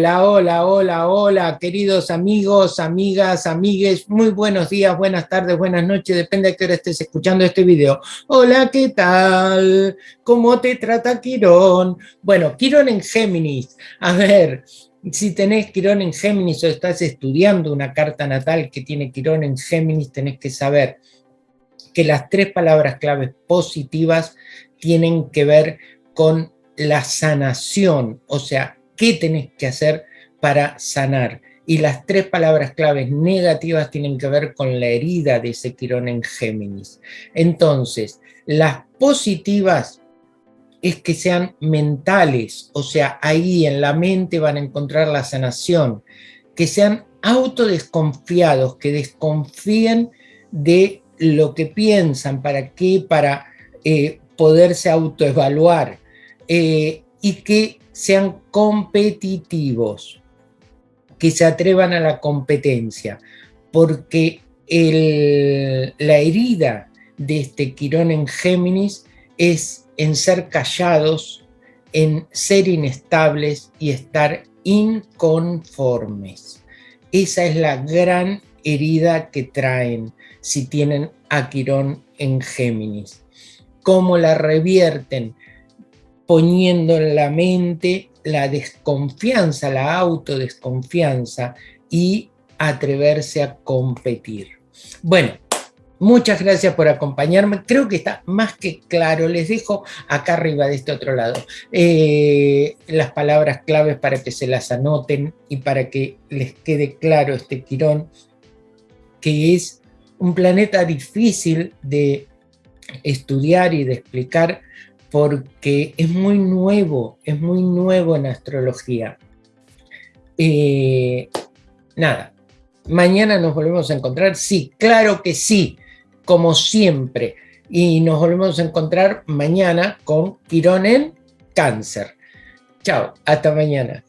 Hola, hola, hola, hola, queridos amigos, amigas, amigues, muy buenos días, buenas tardes, buenas noches, depende de qué hora estés escuchando este video. Hola, ¿qué tal? ¿Cómo te trata Quirón? Bueno, Quirón en Géminis. A ver, si tenés Quirón en Géminis o estás estudiando una carta natal que tiene Quirón en Géminis, tenés que saber que las tres palabras claves positivas tienen que ver con la sanación, o sea, qué tenés que hacer para sanar. Y las tres palabras claves negativas tienen que ver con la herida de ese Quirón en Géminis. Entonces, las positivas es que sean mentales, o sea, ahí en la mente van a encontrar la sanación, que sean autodesconfiados, que desconfíen de lo que piensan, para qué, para eh, poderse autoevaluar, eh, y que sean competitivos, que se atrevan a la competencia, porque la herida de este Quirón en Géminis es en ser callados, en ser inestables y estar inconformes. Esa es la gran herida que traen si tienen a Quirón en Géminis. ¿Cómo la revierten? Poniendo en la mente la desconfianza, la autodesconfianza y atreverse a competir. Bueno, muchas gracias por acompañarme. Creo que está más que claro. Les dejo acá arriba de este otro lado eh, las palabras claves para que se las anoten y para que les quede claro este Quirón, que es un planeta difícil de estudiar y de explicar porque es muy nuevo, es muy nuevo en astrología. Eh, nada, mañana nos volvemos a encontrar, sí, claro que sí, como siempre. Y nos volvemos a encontrar mañana con Quirón en Cáncer. Chao, hasta mañana.